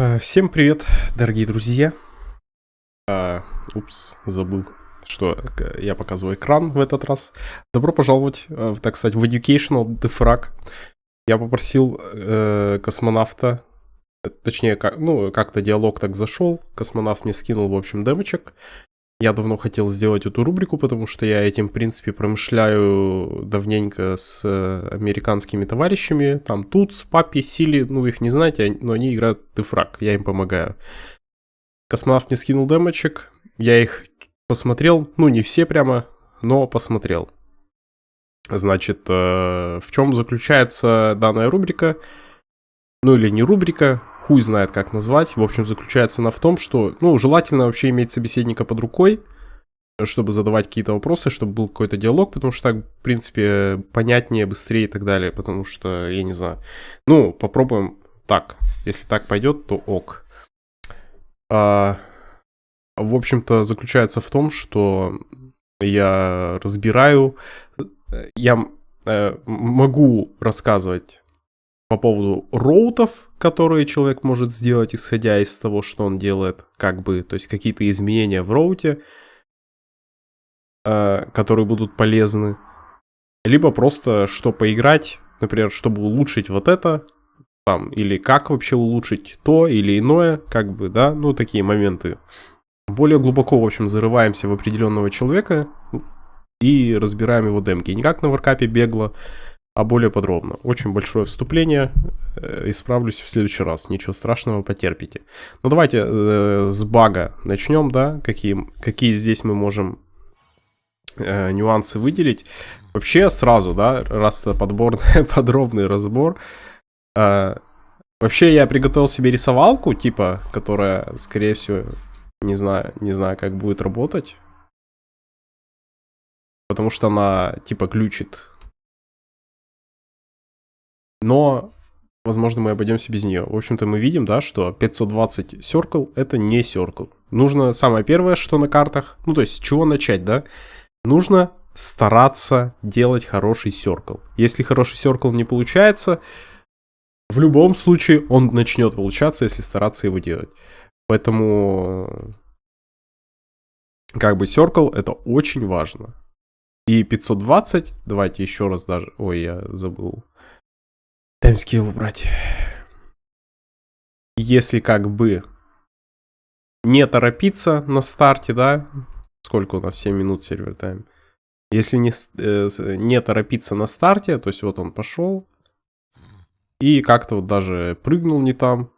Э, всем привет, дорогие друзья. А, упс, забыл, что я показываю экран в этот раз. Добро пожаловать, э, так сказать, в Educational Defrag. Я попросил э, космонавта, точнее, как, ну, как-то диалог так зашел. Космонавт мне скинул, в общем, демочек. Я давно хотел сделать эту рубрику, потому что я этим, в принципе, промышляю давненько с э, американскими товарищами. Там Туц, Папи, Сили, ну, их не знаете, но они играют Дефраг, я им помогаю. Космонавт мне скинул демочек, я их посмотрел, ну, не все прямо, но посмотрел. Значит, э, в чем заключается данная рубрика? Ну, или не рубрика, хуй знает как назвать. В общем, заключается она в том, что, ну, желательно вообще иметь собеседника под рукой, чтобы задавать какие-то вопросы, чтобы был какой-то диалог, потому что так, в принципе, понятнее, быстрее и так далее, потому что, я не знаю. Ну, попробуем так. Если так пойдет, то ок. А, в общем-то, заключается в том, что я разбираю, я э, могу рассказывать по поводу роутов, которые человек может сделать, исходя из того, что он делает, как бы, то есть какие-то изменения в роуте, э, которые будут полезны. Либо просто, что поиграть, например, чтобы улучшить вот это, там, или как вообще улучшить то или иное, как бы, да, ну, такие моменты. Более глубоко, в общем, зарываемся в определенного человека и разбираем его демки. Не как на варкапе бегло, а более подробно. Очень большое вступление, э, исправлюсь в следующий раз, ничего страшного, потерпите. Ну давайте э, с бага начнем, да, какие, какие здесь мы можем э, нюансы выделить. Вообще сразу, да, раз подбор, подробный разбор. Э, вообще я приготовил себе рисовалку, типа, которая, скорее всего, не знаю, не знаю, как будет работать. Потому что она, типа, ключит но, возможно, мы обойдемся без нее. В общем-то, мы видим, да, что 520 circle это не circle. Нужно самое первое, что на картах, ну, то есть с чего начать, да? Нужно стараться делать хороший circle. Если хороший circle не получается, в любом случае он начнет получаться, если стараться его делать. Поэтому, как бы, circle это очень важно. И 520, давайте еще раз даже, ой, я забыл Таймскилл убрать. Если как бы не торопиться на старте, да, сколько у нас, 7 минут сервер тайм. Если не, э, не торопиться на старте, то есть вот он пошел, и как-то вот даже прыгнул не там,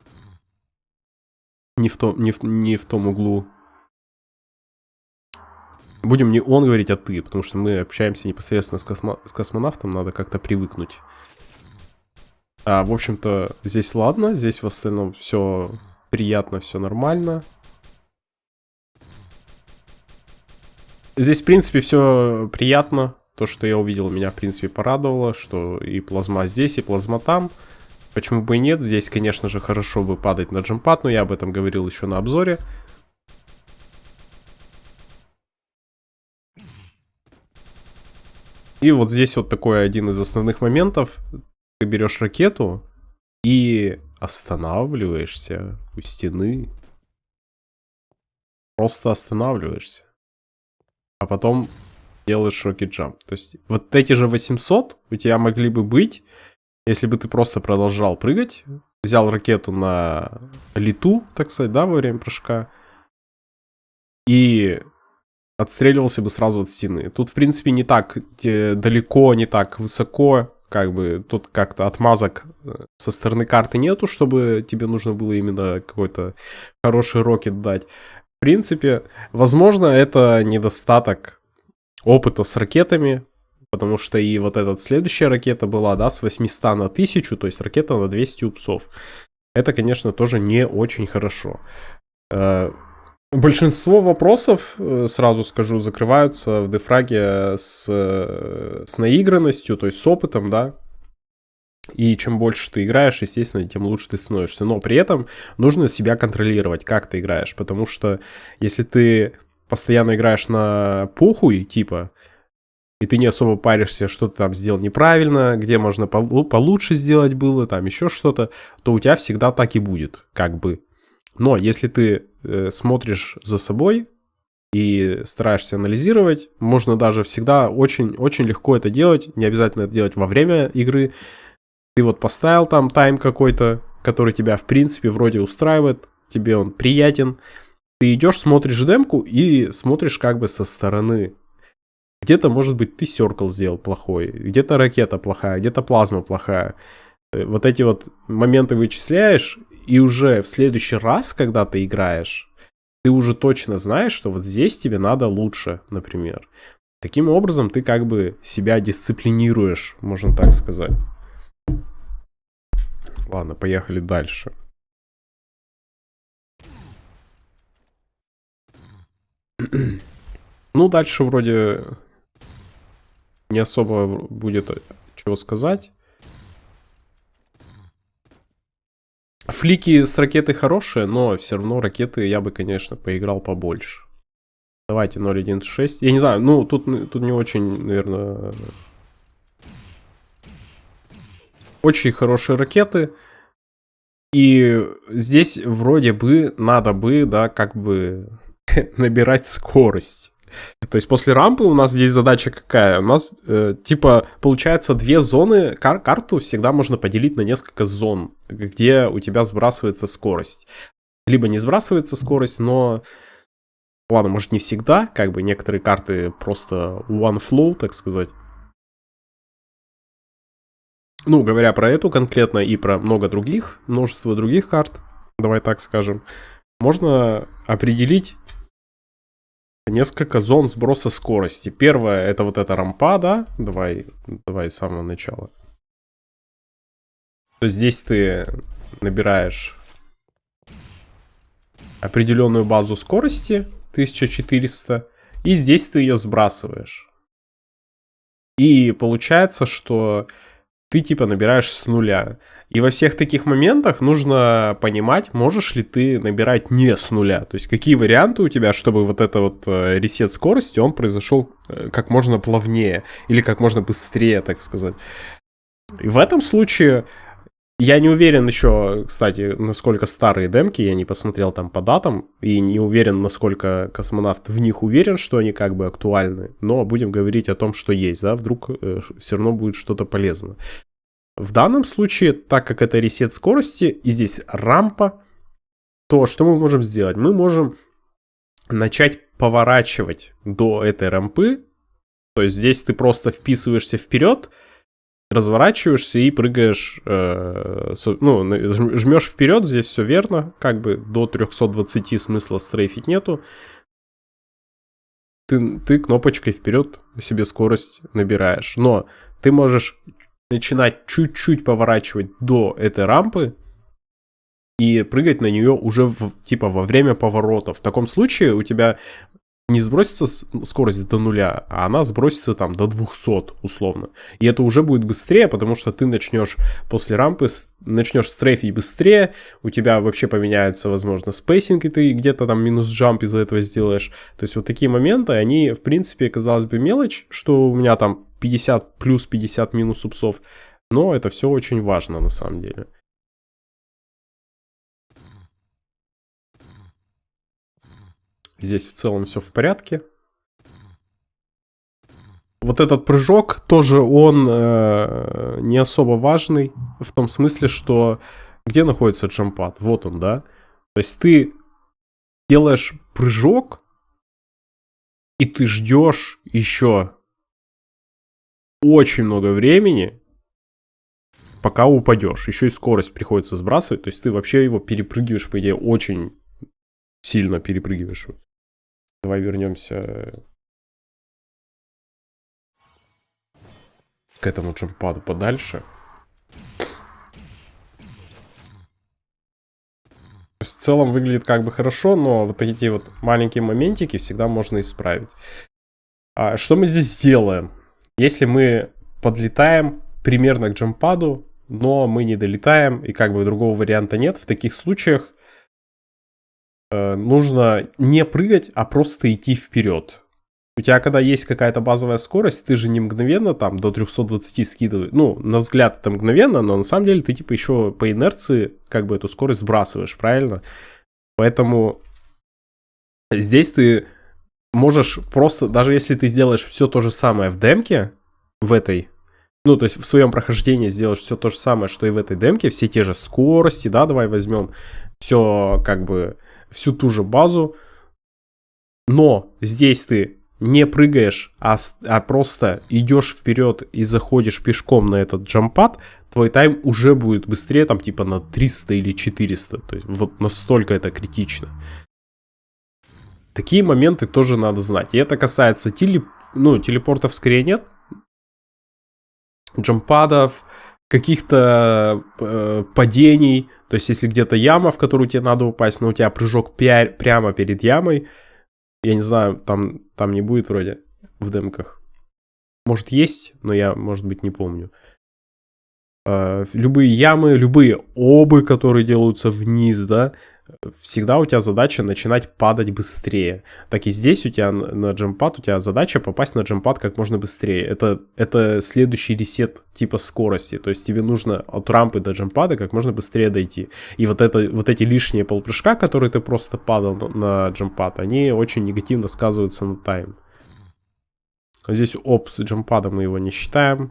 не в, том, не в, не в том углу. Будем не он говорить, а ты, потому что мы общаемся непосредственно с, космо, с космонавтом, надо как-то привыкнуть. А, в общем-то, здесь ладно, здесь в остальном все приятно, все нормально. Здесь, в принципе, все приятно. То, что я увидел, меня, в принципе, порадовало, что и плазма здесь, и плазма там. Почему бы и нет? Здесь, конечно же, хорошо бы падать на джемпад, но я об этом говорил еще на обзоре. И вот здесь вот такой один из основных моментов ты берешь ракету и останавливаешься у стены. Просто останавливаешься. А потом делаешь рокет джамп. То есть вот эти же 800 у тебя могли бы быть, если бы ты просто продолжал прыгать, взял ракету на лету, так сказать, да, во время прыжка, и отстреливался бы сразу от стены. Тут, в принципе, не так далеко, не так высоко как бы тут как-то отмазок э, со стороны карты нету, чтобы тебе нужно было именно какой-то хороший рокет дать. В принципе, возможно, это недостаток опыта с ракетами, потому что и вот эта следующая ракета была, да, с 800 на 1000, то есть ракета на 200 упсов. Это, конечно, тоже не очень хорошо. Большинство вопросов, э, сразу скажу, закрываются в дефраге с, э, с наигранностью, то есть с опытом, да. И чем больше ты играешь, естественно, тем лучше ты становишься. Но при этом нужно себя контролировать, как ты играешь. Потому что если ты постоянно играешь на похуй, типа, и ты не особо паришься, что ты там сделал неправильно, где можно получше сделать было, там еще что-то, то у тебя всегда так и будет, как бы. Но если ты э, смотришь за собой и стараешься анализировать, можно даже всегда очень-очень легко это делать. Не обязательно это делать во время игры. Ты вот поставил там тайм какой-то, который тебя в принципе вроде устраивает, тебе он приятен. Ты идешь, смотришь демку и смотришь как бы со стороны. Где-то, может быть, ты серкл сделал плохой, где-то ракета плохая, где-то плазма плохая. Э, вот эти вот моменты вычисляешь, и уже в следующий раз, когда ты играешь, ты уже точно знаешь, что вот здесь тебе надо лучше, например. Таким образом, ты как бы себя дисциплинируешь, можно так сказать. Ладно, поехали дальше. Ну, дальше вроде не особо будет чего сказать. Флики с ракеты хорошие, но все равно ракеты я бы, конечно, поиграл побольше. Давайте 0.1.6. Я не знаю, ну, тут, тут не очень, наверное... Очень хорошие ракеты. И здесь вроде бы надо бы, да, как бы набирать скорость. То есть после рампы у нас здесь задача какая? У нас, э, типа, получается две зоны, кар карту всегда можно поделить на несколько зон, где у тебя сбрасывается скорость. Либо не сбрасывается скорость, но... Ладно, может не всегда, как бы некоторые карты просто one flow, так сказать. Ну, говоря про эту конкретно и про много других, множество других карт, давай так скажем, можно определить несколько зон сброса скорости. Первое это вот эта рампа, да? Давай, давай с самого начала. То есть здесь ты набираешь определенную базу скорости 1400 и здесь ты ее сбрасываешь. И получается, что ты типа набираешь с нуля. И во всех таких моментах нужно понимать, можешь ли ты набирать не с нуля. То есть какие варианты у тебя, чтобы вот это вот э, ресет скорости, он произошел э, как можно плавнее или как можно быстрее, так сказать. И в этом случае я не уверен еще, кстати, насколько старые демки, я не посмотрел там по датам, и не уверен, насколько космонавт в них уверен, что они как бы актуальны, но будем говорить о том, что есть, да, вдруг э, все равно будет что-то полезно. В данном случае, так как это ресет скорости, и здесь рампа, то что мы можем сделать? Мы можем начать поворачивать до этой рампы, то есть здесь ты просто вписываешься вперед, разворачиваешься и прыгаешь, э, ну, жмешь вперед, здесь все верно, как бы до 320 смысла стрейфить нету. Ты, ты кнопочкой вперед себе скорость набираешь. Но ты можешь начинать чуть-чуть поворачивать до этой рампы и прыгать на нее уже в, типа во время поворота. В таком случае у тебя не сбросится скорость до нуля, а она сбросится там до 200 условно. И это уже будет быстрее, потому что ты начнешь после рампы, начнешь стрейфить быстрее, у тебя вообще поменяется, возможно, spacing, и ты где-то там минус jump из-за этого сделаешь. То есть вот такие моменты, они, в принципе, казалось бы, мелочь, что у меня там 50 плюс 50 минус упсов, но это все очень важно на самом деле. Здесь в целом все в порядке. Вот этот прыжок тоже он э, не особо важный в том смысле, что где находится джампад? Вот он, да? То есть ты делаешь прыжок, и ты ждешь еще очень много времени, пока упадешь. Еще и скорость приходится сбрасывать, то есть ты вообще его перепрыгиваешь, по идее, очень сильно перепрыгиваешь. Давай вернемся к этому джампаду подальше. В целом выглядит как бы хорошо, но вот эти вот маленькие моментики всегда можно исправить. А что мы здесь сделаем? Если мы подлетаем примерно к джампаду, но мы не долетаем, и как бы другого варианта нет, в таких случаях Э, нужно не прыгать, а просто идти вперед. У тебя, когда есть какая-то базовая скорость, ты же не мгновенно там до 320 скидываешь. Ну, на взгляд это мгновенно, но на самом деле ты типа еще по инерции как бы эту скорость сбрасываешь, правильно? Поэтому здесь ты можешь просто, даже если ты сделаешь все то же самое в демке, в этой, ну, то есть в своем прохождении сделаешь все то же самое, что и в этой демке, все те же скорости, да, давай возьмем все, как бы, всю ту же базу, но здесь ты не прыгаешь, а, а просто идешь вперед и заходишь пешком на этот джампад, твой тайм уже будет быстрее, там типа на 300 или 400. То есть вот настолько это критично. Такие моменты тоже надо знать. И это касается телеп... ну, телепортов скорее нет. Джампадов, каких-то э, падений. То есть если где-то яма, в которую тебе надо упасть, но у тебя прыжок прямо перед ямой. Я не знаю, там, там не будет вроде в демках. Может есть, но я, может быть, не помню. Э, любые ямы, любые обы, которые делаются вниз, да, всегда у тебя задача начинать падать быстрее. Так и здесь у тебя на джемпад, у тебя задача попасть на джемпад как можно быстрее. Это, это следующий ресет типа скорости. То есть тебе нужно от рампы до джемпада как можно быстрее дойти. И вот, это, вот эти лишние полпрыжка, которые ты просто падал на, джемпад, они очень негативно сказываются на тайм. Здесь оп с джемпадом мы его не считаем.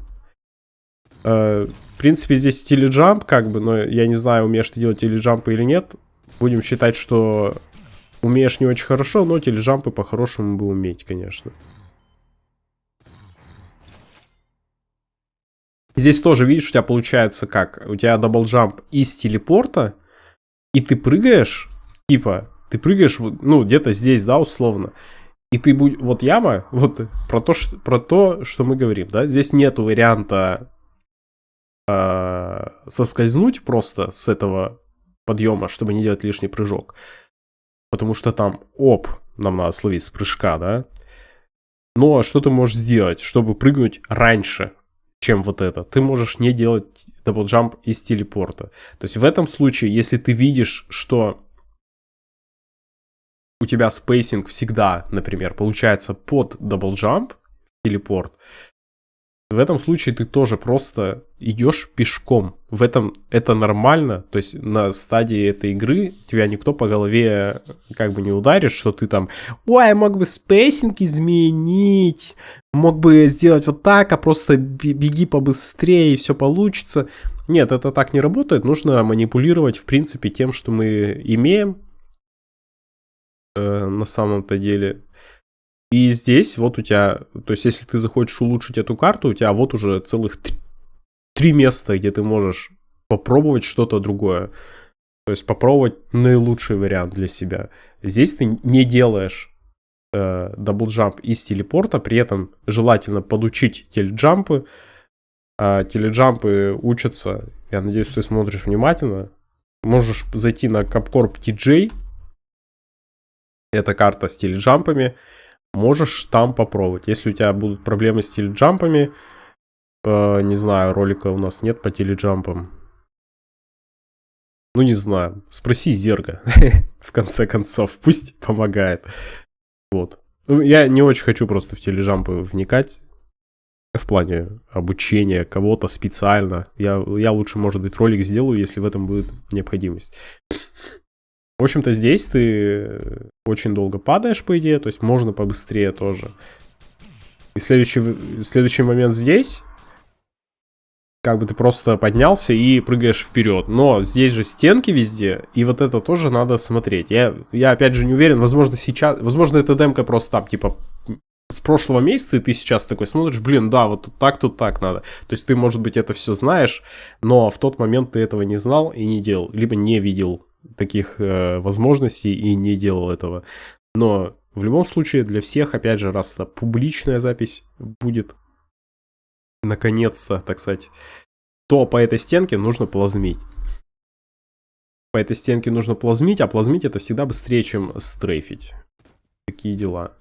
Э, в принципе, здесь теледжамп, как бы, но я не знаю, умеешь ты делать теледжампы или нет. Будем считать, что умеешь не очень хорошо, но тележампы по-хорошему бы уметь, конечно. Здесь тоже, видишь, у тебя получается как? У тебя double jump из телепорта, и ты прыгаешь, типа, ты прыгаешь, ну, где-то здесь, да, условно. И ты будь, вот яма, вот про то, что, про то, что мы говорим, да, здесь нету варианта э, соскользнуть просто с этого подъема, чтобы не делать лишний прыжок. Потому что там, оп, нам надо словить с прыжка, да? Но что ты можешь сделать, чтобы прыгнуть раньше, чем вот это? Ты можешь не делать double jump из телепорта. То есть в этом случае, если ты видишь, что у тебя spacing всегда, например, получается под double jump, телепорт, в этом случае ты тоже просто идешь пешком. В этом это нормально. То есть на стадии этой игры тебя никто по голове как бы не ударит, что ты там, ой, мог бы spacing изменить, мог бы сделать вот так, а просто беги побыстрее и все получится. Нет, это так не работает. Нужно манипулировать, в принципе, тем, что мы имеем э, на самом-то деле. И здесь вот у тебя, то есть если ты захочешь улучшить эту карту, у тебя вот уже целых три места, где ты можешь попробовать что-то другое. То есть попробовать наилучший вариант для себя. Здесь ты не делаешь э, double jump из телепорта, при этом желательно подучить теледжампы. А теледжампы учатся, я надеюсь, ты смотришь внимательно. Можешь зайти на Capcorp TJ. Это карта с теледжампами можешь там попробовать. Если у тебя будут проблемы с теледжампами, э, не знаю, ролика у нас нет по теледжампам. Ну, не знаю. Спроси Зерга, в конце концов. Пусть помогает. Вот. Ну, я не очень хочу просто в тележампы вникать. В плане обучения кого-то специально. Я, я лучше, может быть, ролик сделаю, если в этом будет необходимость. В общем-то, здесь ты очень долго падаешь, по идее, то есть можно побыстрее тоже. И следующий, следующий момент здесь, как бы ты просто поднялся и прыгаешь вперед. Но здесь же стенки везде, и вот это тоже надо смотреть. Я, я опять же не уверен, возможно сейчас, возможно эта демка просто там, типа, с прошлого месяца, и ты сейчас такой смотришь, блин, да, вот тут так, тут так надо. То есть ты, может быть, это все знаешь, но в тот момент ты этого не знал и не делал, либо не видел таких э, возможностей и не делал этого. Но в любом случае для всех, опять же, раз публичная запись будет, наконец-то, так сказать, то по этой стенке нужно плазмить. По этой стенке нужно плазмить, а плазмить это всегда быстрее, чем стрейфить. Такие дела.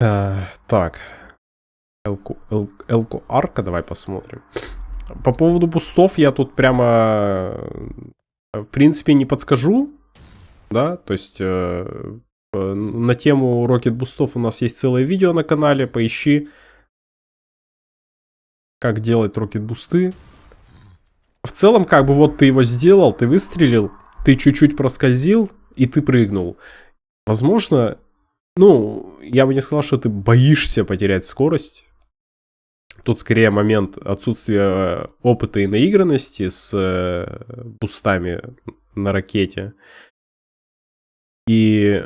А, так. Элку, эл, элку арка, давай посмотрим. По поводу бустов я тут прямо в принципе, не подскажу, да, то есть э, на тему Rocket бустов у нас есть целое видео на канале, поищи, как делать Rocket бусты. В целом, как бы вот ты его сделал, ты выстрелил, ты чуть-чуть проскользил, и ты прыгнул. Возможно, ну, я бы не сказал, что ты боишься потерять скорость. Тут скорее момент отсутствия опыта и наигранности с э, бустами на ракете. И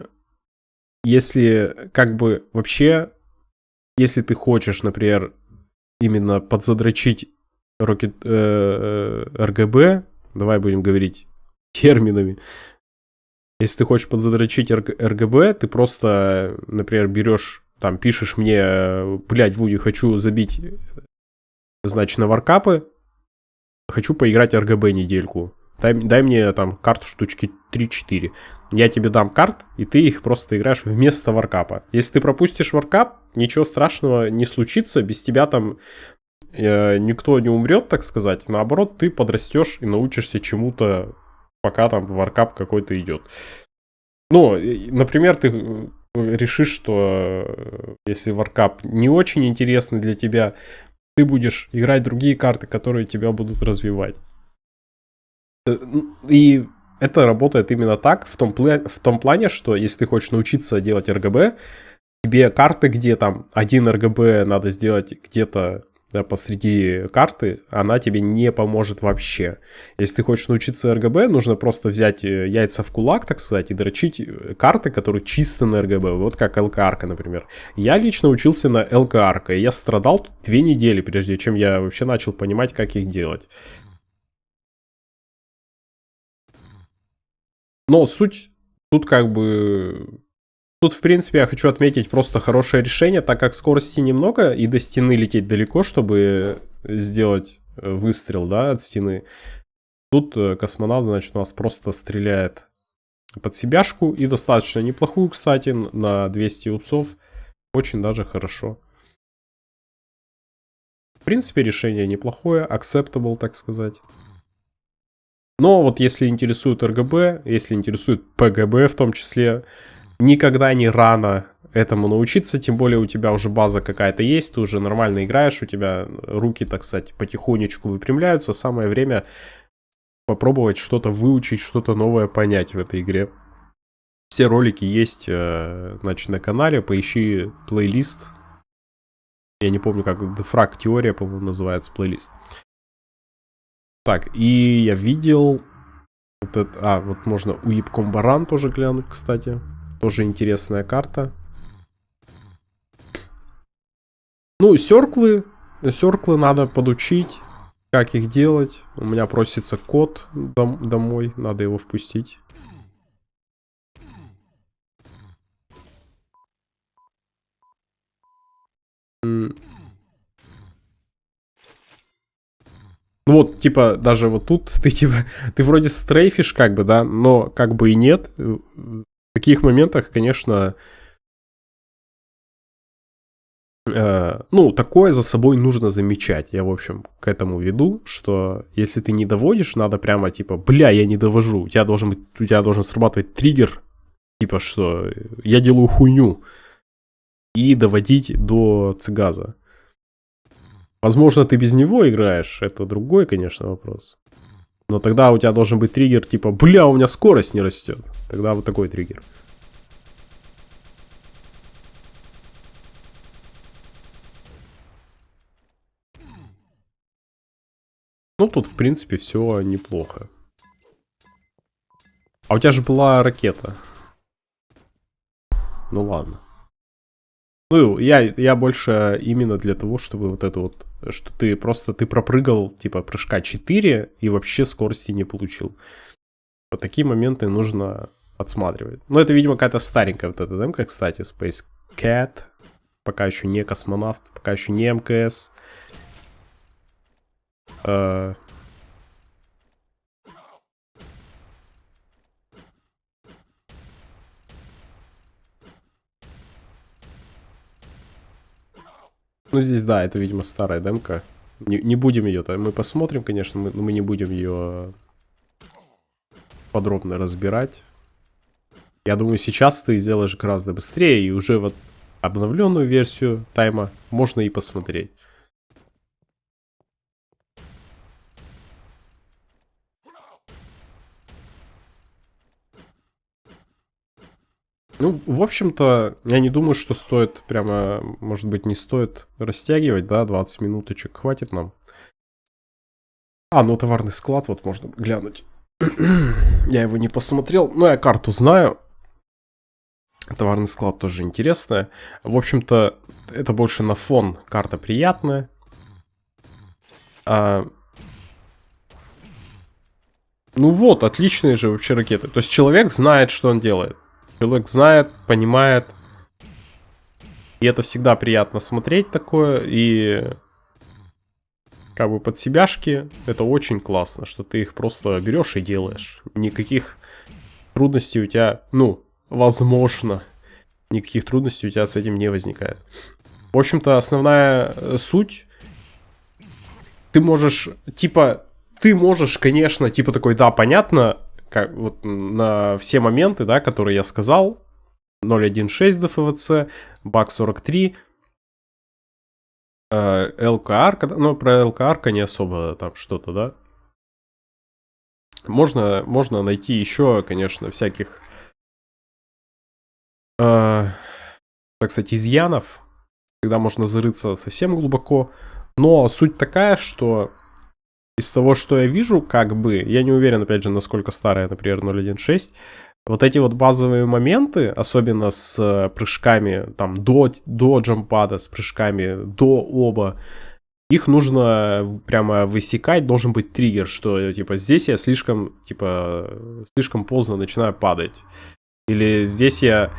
если как бы вообще, если ты хочешь, например, именно подзадрочить Rocket, э, RGB, давай будем говорить терминами, если ты хочешь подзадрочить RGB, ты просто, например, берешь, там, пишешь мне, блядь, Вуди, хочу забить, значит, на варкапы, хочу поиграть RGB недельку. Дай, дай мне там карту штучки 3-4. Я тебе дам карт, и ты их просто играешь вместо варкапа. Если ты пропустишь варкап, ничего страшного не случится, без тебя там э, никто не умрет, так сказать. Наоборот, ты подрастешь и научишься чему-то, пока там варкап какой-то идет. Ну, например, ты решишь, что э, если варкап не очень интересный для тебя, ты будешь играть другие карты, которые тебя будут развивать. Э, и это работает именно так, в том, в том плане, что если ты хочешь научиться делать RGB, тебе карты, где там один RGB надо сделать где-то да, посреди карты, она тебе не поможет вообще. Если ты хочешь научиться RGB, нужно просто взять э, яйца в кулак, так сказать, и дрочить э, карты, которые чисто на RGB, вот как LKR, например. Я лично учился на LKR, и я страдал две недели, прежде чем я вообще начал понимать, как их делать. Но суть тут как бы... Тут, в принципе, я хочу отметить просто хорошее решение, так как скорости немного, и до стены лететь далеко, чтобы сделать э, выстрел, да, от стены. Тут э, космонавт, значит, у нас просто стреляет под себяшку, и достаточно неплохую, кстати, на 200 упсов. Очень даже хорошо. В принципе, решение неплохое, acceptable, так сказать. Но вот если интересует РГБ, если интересует ПГБ в том числе, никогда не рано этому научиться, тем более у тебя уже база какая-то есть, ты уже нормально играешь, у тебя руки, так сказать, потихонечку выпрямляются, самое время попробовать что-то выучить, что-то новое понять в этой игре. Все ролики есть, э, значит, на канале, поищи плейлист. Я не помню, как Defrag теория, по-моему, называется плейлист. Так, и я видел... Вот это, а, вот можно у Ипкомбаран тоже глянуть, кстати. Тоже интересная карта. Ну, серклы. Серклы надо подучить, как их делать. У меня просится код дом домой, надо его впустить. Ну вот, типа, даже вот тут ты типа, ты вроде стрейфишь как бы, да, но как бы и нет. Таких моментах, конечно, э, ну, такое за собой нужно замечать. Я, в общем, к этому веду, что если ты не доводишь, надо прямо типа, бля, я не довожу. У тебя должен быть, у тебя должен срабатывать триггер, типа, что я делаю хуйню. И доводить до цигаза. Возможно, ты без него играешь, это другой, конечно, вопрос. Но тогда у тебя должен быть триггер типа, бля, у меня скорость не растет. Тогда вот такой триггер. Ну, тут, в принципе, все неплохо. А у тебя же была ракета. Ну ладно. Ну, я, я больше именно для того, чтобы вот это вот, что ты просто, ты пропрыгал, типа, прыжка 4 и вообще скорости не получил. Вот такие моменты нужно отсматривать. Но это, видимо, какая-то старенькая вот эта демка, кстати, Space Cat. Пока еще не космонавт, пока еще не МКС. Uh, Ну, здесь, да, это, видимо, старая демка. Не, не будем ее, мы посмотрим, конечно, мы, но мы не будем ее подробно разбирать. Я думаю, сейчас ты сделаешь гораздо быстрее, и уже вот обновленную версию тайма можно и посмотреть. Ну, в общем-то, я не думаю, что стоит прямо, может быть, не стоит растягивать, да, 20 минуточек хватит нам. А, ну товарный склад, вот можно глянуть. я его не посмотрел, но я карту знаю. Товарный склад тоже интересная. В общем-то, это больше на фон. Карта приятная. А... Ну вот, отличные же вообще ракеты. То есть человек знает, что он делает. Человек знает, понимает. И это всегда приятно смотреть такое. И как бы под себяшки это очень классно, что ты их просто берешь и делаешь. Никаких трудностей у тебя, ну, возможно, никаких трудностей у тебя с этим не возникает. В общем-то, основная э, суть, ты можешь, типа, ты можешь, конечно, типа такой, да, понятно, как, вот на все моменты, да, которые я сказал, 0.1.6 ДФВЦ, баг 43, э, ЛКР, ну, про ЛКР не особо там что-то, да. Можно, можно найти еще, конечно, всяких, э, так сказать, изъянов, когда можно зарыться совсем глубоко. Но суть такая, что из того, что я вижу, как бы, я не уверен, опять же, насколько старая, например, 0.1.6, вот эти вот базовые моменты, особенно с э, прыжками там до, до джампада, с прыжками до оба, их нужно прямо высекать, должен быть триггер, что типа здесь я слишком, типа, слишком поздно начинаю падать. Или здесь я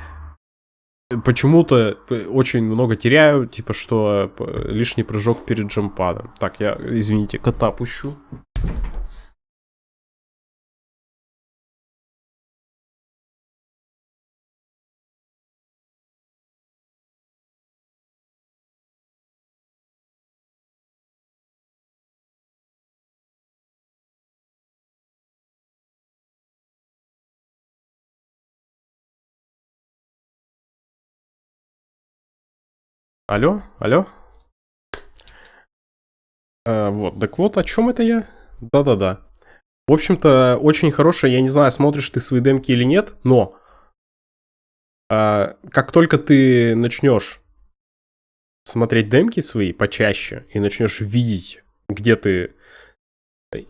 почему-то очень много теряю, типа, что лишний прыжок перед джампадом. Так, я, извините, кота пущу. Алло, алло. А, вот, так вот, о чем это я? Да-да-да. В общем-то, очень хорошая, я не знаю, смотришь ты свои демки или нет, но а, как только ты начнешь смотреть демки свои почаще и начнешь видеть, где ты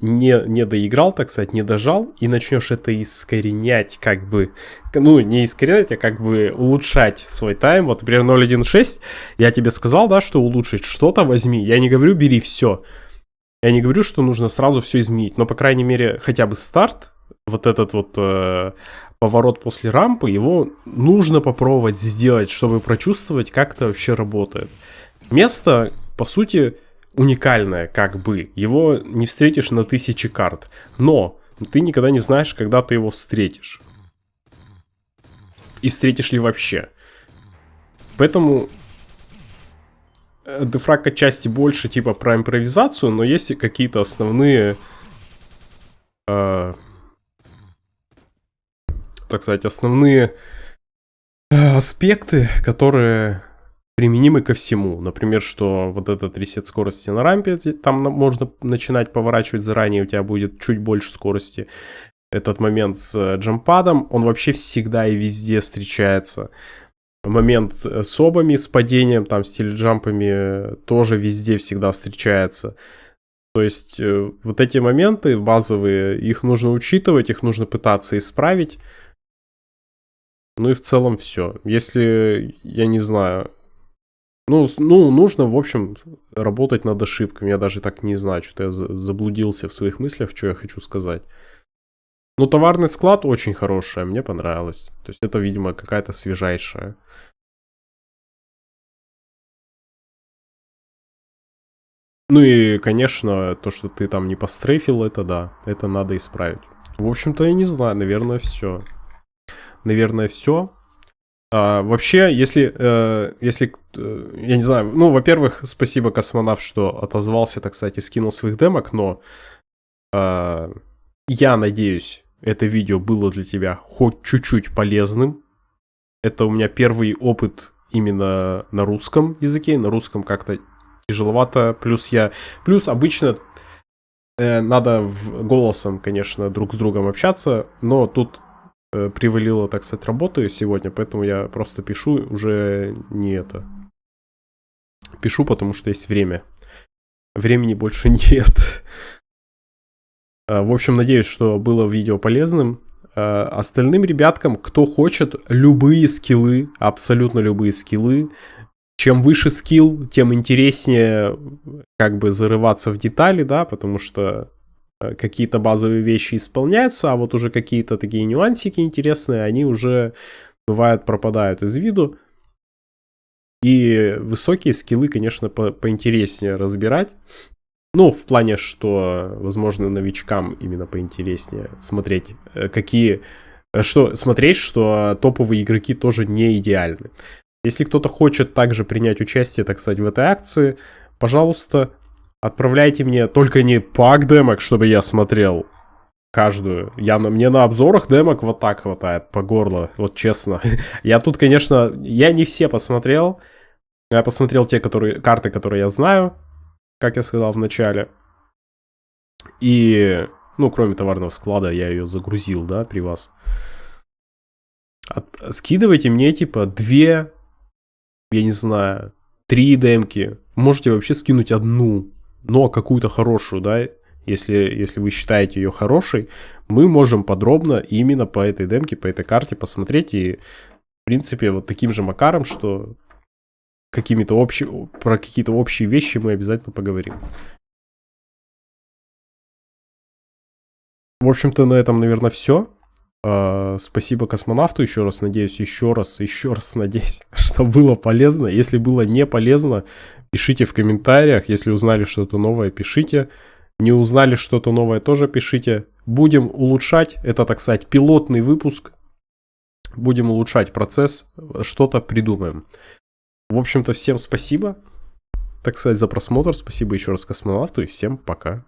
не, не доиграл, так сказать, не дожал, и начнешь это искоренять, как бы, ну, не искоренять, а как бы улучшать свой тайм. Вот, например, 0.1.6, я тебе сказал, да, что улучшить что-то возьми. Я не говорю, бери все. Я не говорю, что нужно сразу все изменить, но, по крайней мере, хотя бы старт, вот этот вот э, поворот после рампы, его нужно попробовать сделать, чтобы прочувствовать, как это вообще работает. Место, по сути, уникальное, как бы. Его не встретишь на тысячи карт. Но ты никогда не знаешь, когда ты его встретишь. И встретишь ли вообще. Поэтому э, дефраг отчасти больше типа про импровизацию, но есть какие-то основные, э, так сказать, основные э, аспекты, которые применимы ко всему. Например, что вот этот ресет скорости на рампе, там можно начинать поворачивать заранее, у тебя будет чуть больше скорости. Этот момент с э, джампадом, он вообще всегда и везде встречается. Момент э, с обами, с падением, там, с теледжампами тоже везде всегда встречается. То есть э, вот эти моменты базовые, их нужно учитывать, их нужно пытаться исправить. Ну и в целом все. Если, я не знаю, ну, ну, нужно, в общем, работать над ошибками. Я даже так не знаю, что я заблудился в своих мыслях, что я хочу сказать. Ну, товарный склад очень хороший, мне понравилось. То есть это, видимо, какая-то свежайшая. Ну и, конечно, то, что ты там не пострейфил, это да, это надо исправить. В общем-то, я не знаю, наверное, все. Наверное, все. А, вообще, если, э, если, э, я не знаю, ну, во-первых, спасибо, космонавт, что отозвался, так сказать, и скинул своих демок, но э, я надеюсь, это видео было для тебя хоть чуть-чуть полезным. Это у меня первый опыт именно на русском языке, на русском как-то тяжеловато, плюс я, плюс обычно э, надо в, голосом, конечно, друг с другом общаться, но тут привалило, так сказать, работы сегодня, поэтому я просто пишу уже не это. Пишу, потому что есть время. Времени больше нет. А, в общем, надеюсь, что было видео полезным. А, остальным ребяткам, кто хочет любые скиллы, абсолютно любые скиллы, чем выше скилл, тем интереснее как бы зарываться в детали, да, потому что э, какие-то базовые вещи исполняются, а вот уже какие-то такие нюансики интересные, они уже бывают пропадают из виду. И высокие скиллы, конечно, по поинтереснее разбирать. Ну, в плане, что, возможно, новичкам именно поинтереснее смотреть, э, какие... Э, что, смотреть, что топовые игроки тоже не идеальны. Если кто-то хочет также принять участие, так сказать, в этой акции, пожалуйста, отправляйте мне только не пак демок, чтобы я смотрел каждую. Я на, мне на обзорах демок вот так хватает по горло, вот честно. я тут, конечно, я не все посмотрел. Я посмотрел те которые, карты, которые я знаю, как я сказал в начале. И, ну, кроме товарного склада, я ее загрузил, да, при вас. От, скидывайте мне, типа, две, я не знаю, три демки. Можете вообще скинуть одну, но какую-то хорошую, да, если, если вы считаете ее хорошей, мы можем подробно именно по этой демке, по этой карте посмотреть и, в принципе, вот таким же макаром, что какими-то общие, про какие-то общие вещи мы обязательно поговорим. В общем-то, на этом, наверное, все. А, спасибо космонавту еще раз, надеюсь, еще раз, еще раз надеюсь, что было полезно. Если было не полезно, пишите в комментариях. Если узнали что-то новое, пишите. Не узнали что-то новое, тоже пишите. Будем улучшать. Это, так сказать, пилотный выпуск. Будем улучшать процесс, что-то придумаем. В общем-то, всем спасибо, так сказать, за просмотр. Спасибо еще раз космонавту и всем пока.